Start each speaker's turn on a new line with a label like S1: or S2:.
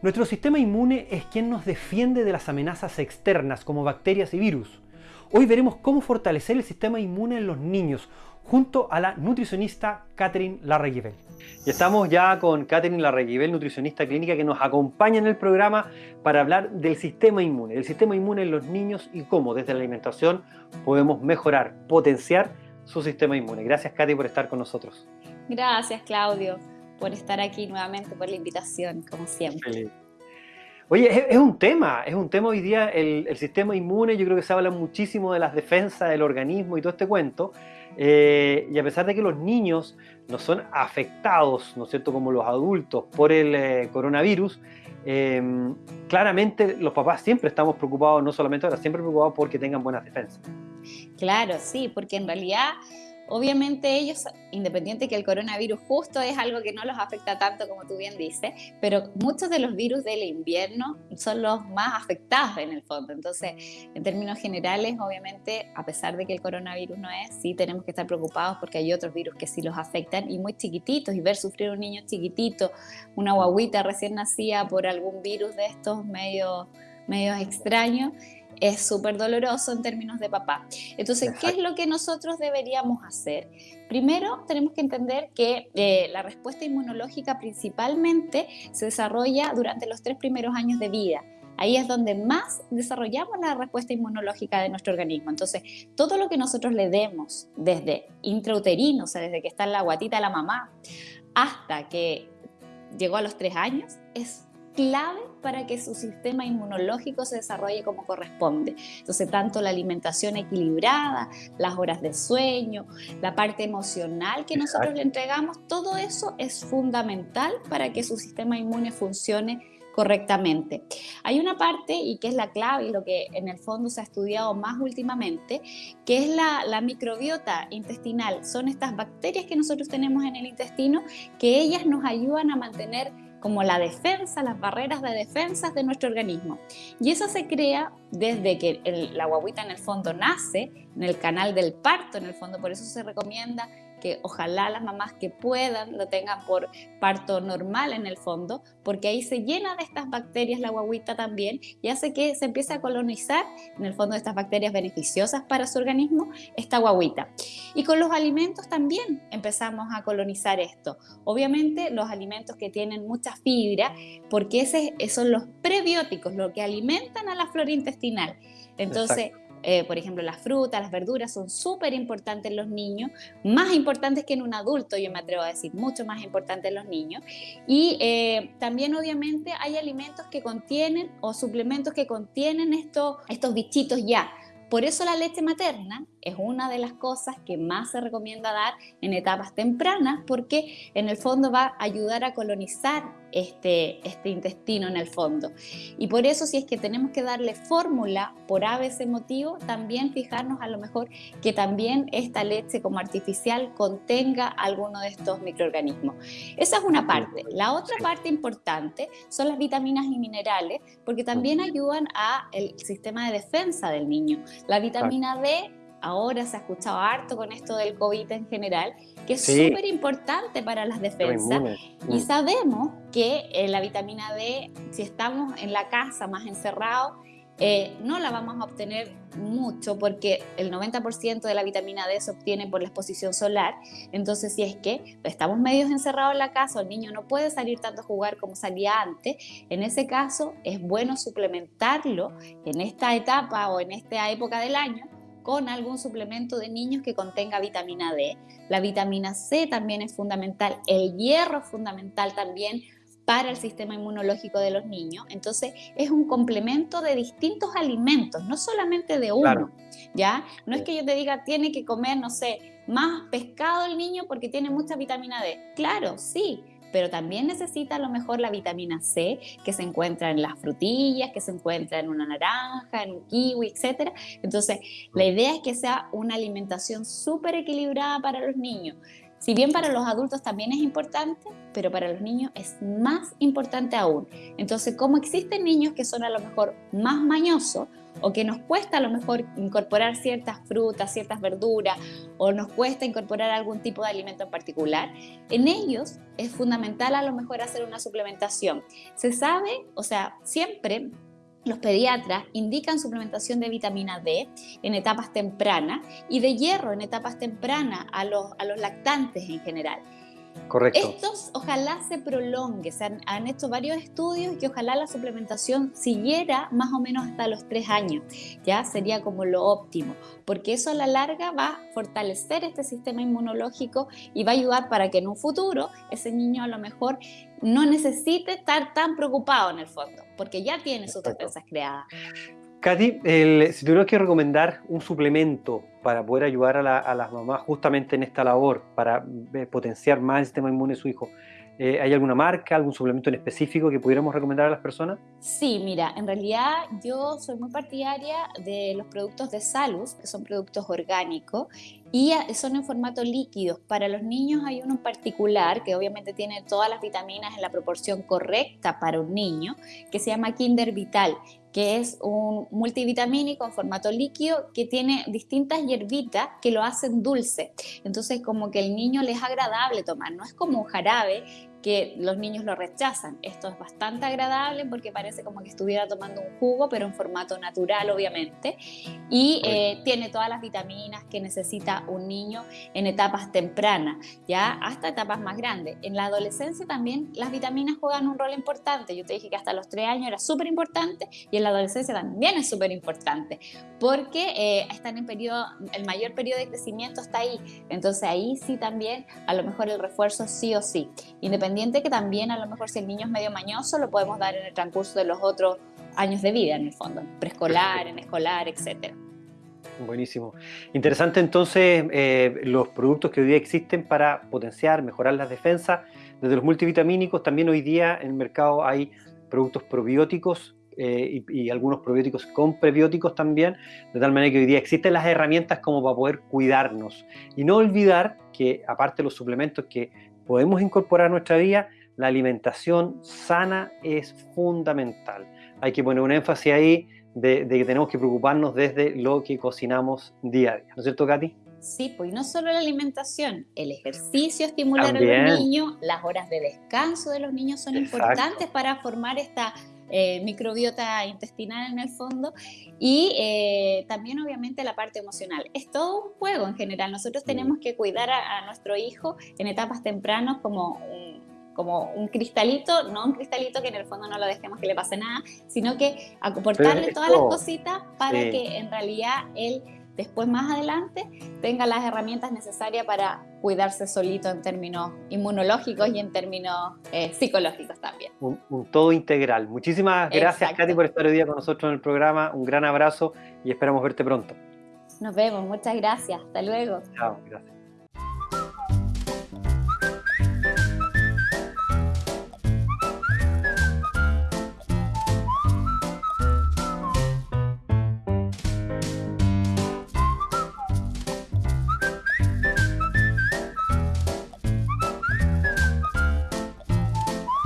S1: Nuestro sistema inmune es quien nos defiende de las amenazas externas como bacterias y virus. Hoy veremos cómo fortalecer el sistema inmune en los niños junto a la nutricionista Catherine Larreguibel. Y estamos ya con Catherine Larreguibel, nutricionista clínica, que nos acompaña en el programa para hablar del sistema inmune, del sistema inmune en los niños y cómo desde la alimentación podemos mejorar, potenciar su sistema inmune. Gracias, Katy, por estar con nosotros.
S2: Gracias, Claudio por estar aquí nuevamente, por la invitación, como siempre.
S1: Oye, es, un tema, es un tema hoy día el, sistema inmune, yo creo que se habla muchísimo de las defensas del organismo y todo este cuento, eh, y a pesar de que los niños no son afectados, ¿no es cierto?, como los adultos por el eh, coronavirus, eh, claramente los papás siempre estamos preocupados, no solamente ahora, siempre preocupados porque tengan buenas defensas.
S2: Claro, sí, porque en realidad Obviamente ellos, independiente que el coronavirus justo es algo que no los afecta tanto como tú bien dices, pero muchos de los virus del invierno son los más afectados en el fondo. Entonces, en términos generales, obviamente, a pesar de que el coronavirus no es, sí tenemos que estar preocupados porque hay otros virus que sí los afectan y muy chiquititos y ver sufrir un niño chiquitito, una guaguita recién nacida por algún virus de estos medio medios extraños, es súper doloroso en términos de papá. Entonces, ¿qué es lo que nosotros deberíamos hacer? Primero, tenemos que entender que eh, la respuesta inmunológica principalmente se desarrolla durante los tres primeros años de vida. Ahí es donde más desarrollamos la respuesta inmunológica de nuestro organismo. Entonces, todo lo que nosotros le demos desde intrauterino, o sea, desde que está en la guatita de la mamá, hasta que llegó a los tres años, es clave para que su sistema inmunológico se desarrolle como corresponde. Entonces, tanto la alimentación equilibrada, las horas de sueño, la parte emocional que nosotros le entregamos, todo eso es fundamental para que su sistema inmune funcione correctamente. Hay una parte, y que es la clave y lo que en el fondo se ha estudiado más últimamente, que es la, la, microbiota intestinal. Son estas bacterias que nosotros tenemos en el intestino que ellas nos ayudan a mantener como la defensa, las barreras de defensa de nuestro organismo. Y eso se crea desde que la guaguita en el fondo nace, en el canal del parto en el fondo, por eso se recomienda que ojalá las mamás que puedan lo tengan por parto normal en el fondo, porque ahí se llena de estas bacterias la guaguita también y hace que se empiece a colonizar en el fondo de estas bacterias beneficiosas para su organismo esta guaguita. Y con los alimentos también empezamos a colonizar esto. Obviamente los alimentos que tienen mucha fibra, porque ese, son los prebióticos, lo que alimentan a la flora intestinal. Entonces, eh, por ejemplo, las frutas, las verduras son súper importantes en los niños, más importantes que en un adulto, yo me atrevo a decir, mucho más importantes en los niños. Y eh, también obviamente hay alimentos que contienen o suplementos que contienen estos, estos bichitos ya. Por eso la leche materna es una de las cosas que más se recomienda dar en etapas tempranas porque en el fondo va a ayudar a colonizar este, este intestino en el fondo. Y por eso si es que tenemos que darle fórmula por ese motivo, también fijarnos a lo mejor que también esta leche como artificial contenga alguno de estos microorganismos. Esa es una parte. La otra parte importante son las vitaminas y minerales porque también ayudan al sistema de defensa del niño. La vitamina D ahora se ha escuchado harto con esto del COVID en general, que es súper importante para las defensas. Y mm. sabemos que eh, la vitamina D, si estamos en la casa más encerrados, eh, no la vamos a obtener mucho porque el 90% de la vitamina D se obtiene por la exposición solar. Entonces, si es que estamos medios encerrados en la casa, el niño no puede salir tanto a jugar como salía antes, en ese caso es bueno suplementarlo en esta etapa o en esta época del año con algún suplemento de niños que contenga vitamina D. La vitamina C también es fundamental, el hierro es fundamental también para el sistema inmunológico de los niños. Entonces, es un complemento de distintos alimentos, no solamente de uno, ¿ya? No es que yo te diga, tiene que comer, no sé, más pescado el niño porque tiene mucha vitamina D. Claro, sí, pero también necesita a lo mejor la vitamina C que se encuentra en las frutillas, que se encuentra en una naranja, en un kiwi, etc. Entonces, la idea es que sea una alimentación súper equilibrada para los niños. Si bien para los adultos también es importante, pero para los niños es más importante aún. Entonces, como existen niños que son a lo mejor más mañosos o que nos cuesta a lo mejor incorporar ciertas frutas, ciertas verduras o nos cuesta incorporar algún tipo de alimento en particular, en ellos es fundamental a lo mejor hacer una suplementación. Se sabe, o sea, siempre los pediatras indican suplementación de vitamina D en etapas tempranas y de hierro en etapas tempranas a los, a los lactantes en general.
S1: Correcto.
S2: Estos ojalá se prolongue, se han, hecho varios estudios y ojalá la suplementación siguiera más o menos hasta los tres años, ya sería como lo óptimo, porque eso a la larga va a fortalecer este sistema inmunológico y va a ayudar para que en un futuro ese niño a lo mejor no necesite estar tan preocupado en el fondo, porque ya tiene sus defensas creadas.
S1: Katy, si tuvieras que recomendar un suplemento para poder ayudar a, las mamás justamente en esta labor, para eh, potenciar más el sistema inmune de su hijo, eh, ¿hay alguna marca, algún suplemento en específico que pudiéramos recomendar a las personas?
S2: Sí, mira, en realidad yo soy muy partidaria de los productos de Salus, que son productos orgánicos y son en formato líquido. Para los niños hay uno en particular que obviamente tiene todas las vitaminas en la proporción correcta para un niño, que se llama Kinder Vital que es un multivitamínico en formato líquido que tiene distintas hierbitas que lo hacen dulce. Entonces como que el niño le es agradable tomar, no es como un jarabe que los niños lo rechazan. Esto es bastante agradable porque parece como que estuviera tomando un jugo, pero en formato natural, obviamente. Y eh, tiene todas las vitaminas que necesita un niño en etapas tempranas, ya hasta etapas más grandes. En la adolescencia también las vitaminas juegan un rol importante. Yo te dije que hasta los 3 años era súper importante y en la adolescencia también es súper importante porque eh, están en periodo, el mayor periodo de crecimiento está ahí. Entonces ahí sí también a lo mejor el refuerzo sí o sí. Independientemente que también a lo mejor si el niño es medio mañoso lo podemos dar en el transcurso de los otros años de vida en el fondo, preescolar, en escolar, etcétera.
S1: Buenísimo. Interesante entonces eh, los productos que hoy día existen para potenciar, mejorar las defensas. Desde los multivitamínicos también hoy día en el mercado hay productos probióticos eh, y, y, algunos probióticos con prebióticos también, de tal manera que hoy día existen las herramientas como para poder cuidarnos. Y no olvidar que aparte de los suplementos que podemos incorporar a nuestra vida, la alimentación sana es fundamental. Hay que poner un énfasis ahí de, que tenemos que preocuparnos desde lo que cocinamos día a día. ¿No es cierto, Katy?
S2: Sí, pues no solo la alimentación, el ejercicio estimular a los niños, las horas de descanso de los niños son importantes para formar esta eh, microbiota intestinal en el fondo y eh, también obviamente la parte emocional. Es todo un juego en general. Nosotros tenemos que cuidar a, nuestro hijo en etapas tempranas como un, como un cristalito, no un cristalito que en el fondo no lo dejemos que le pase nada, sino que aportarle todas las cositas para que en realidad él después más adelante tenga las herramientas necesarias para cuidarse solito en términos inmunológicos y en términos eh, psicológicos también.
S1: Un, todo integral. Muchísimas gracias Katy por estar hoy día con nosotros en el programa. Un gran abrazo y esperamos verte pronto.
S2: Nos vemos, muchas gracias. Hasta luego.
S1: Chao, gracias.